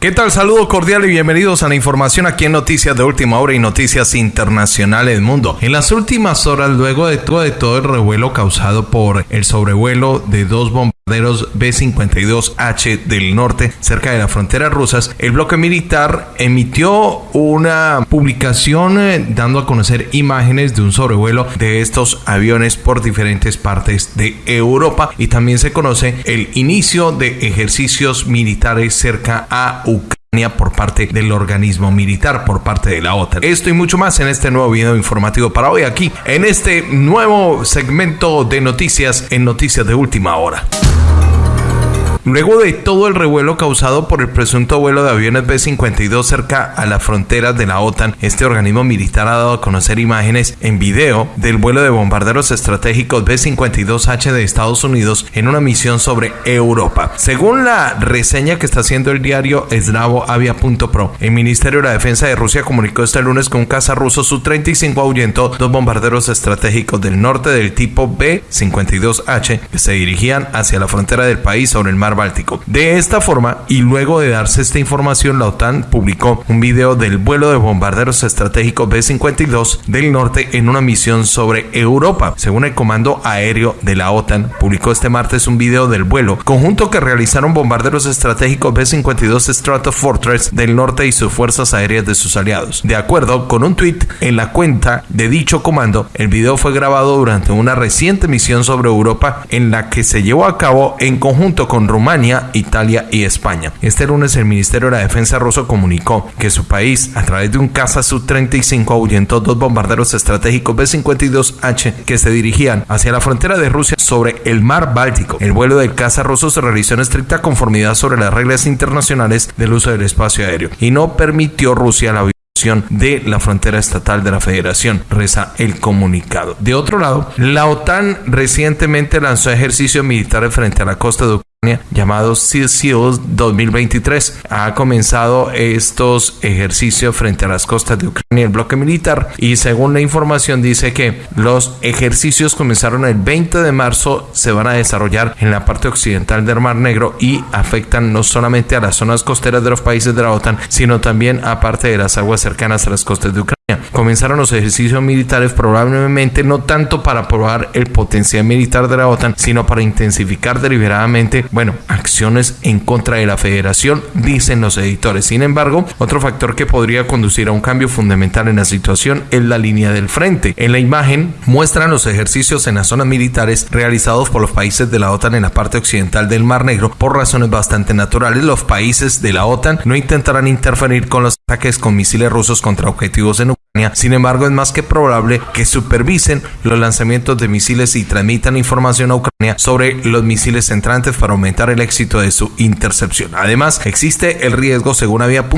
¿Qué tal? Saludo cordial y bienvenidos a la información aquí en Noticias de Última Hora y Noticias Internacionales Mundo. En las últimas horas, luego de todo, de todo el revuelo causado por el sobrevuelo de dos bombarderos B-52H del norte cerca de las fronteras rusas, el bloque militar emitió una publicación eh, dando a conocer imágenes de un sobrevuelo de estos aviones por diferentes partes de Europa. Y también se conoce el inicio de ejercicios militares cerca a Ucrania por parte del organismo militar, por parte de la OTAN. Esto y mucho más en este nuevo video informativo para hoy aquí, en este nuevo segmento de noticias en Noticias de Última Hora. Luego de todo el revuelo causado por el presunto vuelo de aviones B-52 cerca a las fronteras de la OTAN, este organismo militar ha dado a conocer imágenes en video del vuelo de bombarderos estratégicos B-52H de Estados Unidos en una misión sobre Europa. Según la reseña que está haciendo el diario Avia.pro, el Ministerio de la Defensa de Rusia comunicó este lunes que un caza ruso Su-35 ahuyentó dos bombarderos estratégicos del norte del tipo B-52H que se dirigían hacia la frontera del país sobre el mar Báltico. De esta forma, y luego de darse esta información, la OTAN publicó un video del vuelo de bombarderos estratégicos B-52 del norte en una misión sobre Europa. Según el Comando Aéreo de la OTAN, publicó este martes un video del vuelo conjunto que realizaron bombarderos estratégicos B-52 Stratofortress del norte y sus fuerzas aéreas de sus aliados. De acuerdo con un tweet en la cuenta de dicho comando, el video fue grabado durante una reciente misión sobre Europa en la que se llevó a cabo en conjunto con Rumania Italia y España. Este lunes el Ministerio de la Defensa ruso comunicó que su país, a través de un caza Su-35, ahuyentó dos bombarderos estratégicos B-52H que se dirigían hacia la frontera de Rusia sobre el mar Báltico. El vuelo del caza ruso se realizó en estricta conformidad sobre las reglas internacionales del uso del espacio aéreo y no permitió Rusia la de la frontera estatal de la federación, reza el comunicado. De otro lado, la OTAN recientemente lanzó ejercicios militares frente a la costa de llamado Sea Seals 2023. Ha comenzado estos ejercicios frente a las costas de Ucrania el bloque militar y según la información dice que los ejercicios comenzaron el 20 de marzo, se van a desarrollar en la parte occidental del Mar Negro y afectan no solamente a las zonas costeras de los países de la OTAN, sino también a parte de las aguas cercanas a las costas de Ucrania. Comenzaron los ejercicios militares probablemente no tanto para probar el potencial militar de la OTAN, sino para intensificar deliberadamente, bueno, acciones en contra de la federación, dicen los editores. Sin embargo, otro factor que podría conducir a un cambio fundamental en la situación es la línea del frente. En la imagen muestran los ejercicios en las zonas militares realizados por los países de la OTAN en la parte occidental del Mar Negro por razones bastante naturales. Los países de la OTAN no intentarán interferir con los ataques con misiles rusos contra objetivos en Ucrania. Sin embargo, es más que probable que supervisen los lanzamientos de misiles y transmitan información a Ucrania sobre los misiles entrantes para aumentar el éxito de su intercepción. Además, existe el riesgo, según había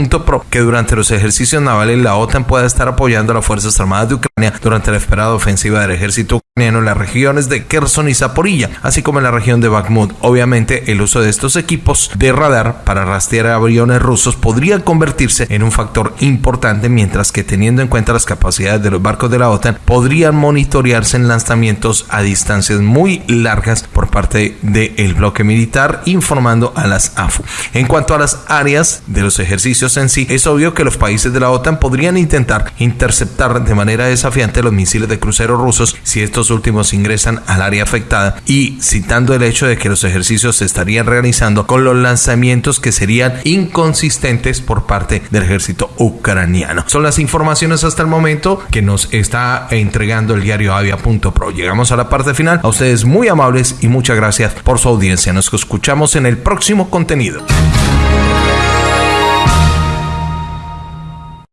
que durante los ejercicios navales la OTAN pueda estar apoyando a las Fuerzas Armadas de Ucrania durante la esperada ofensiva del ejército en las regiones de Kherson y Zaporilla, así como en la región de Bakhmut. Obviamente, el uso de estos equipos de radar para rastrear aviones rusos podría convertirse en un factor importante, mientras que teniendo en cuenta las capacidades de los barcos de la OTAN, podrían monitorearse en lanzamientos a distancias muy largas por parte del bloque militar, informando a las AFU. En cuanto a las áreas de los ejercicios en sí, es obvio que los países de la OTAN podrían intentar interceptar de manera desafiante los misiles de crucero rusos si últimos ingresan al área afectada y citando el hecho de que los ejercicios se estarían realizando con los lanzamientos que serían inconsistentes por parte del ejército ucraniano. Son las informaciones hasta el momento que nos está entregando el diario avia.pro. Llegamos a la parte final. A ustedes muy amables y muchas gracias por su audiencia. Nos escuchamos en el próximo contenido.